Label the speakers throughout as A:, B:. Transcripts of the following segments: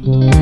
A: Música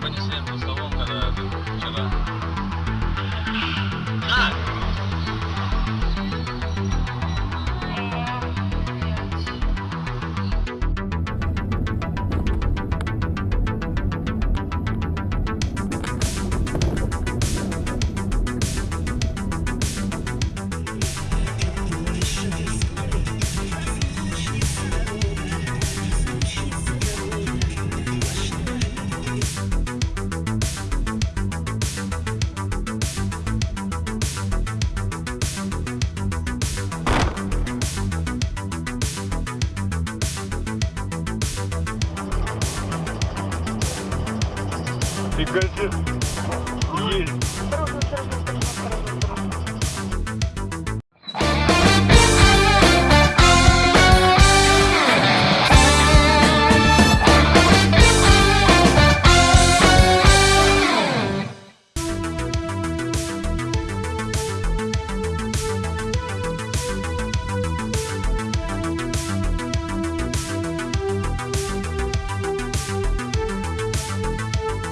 A: Понесли, просто You good?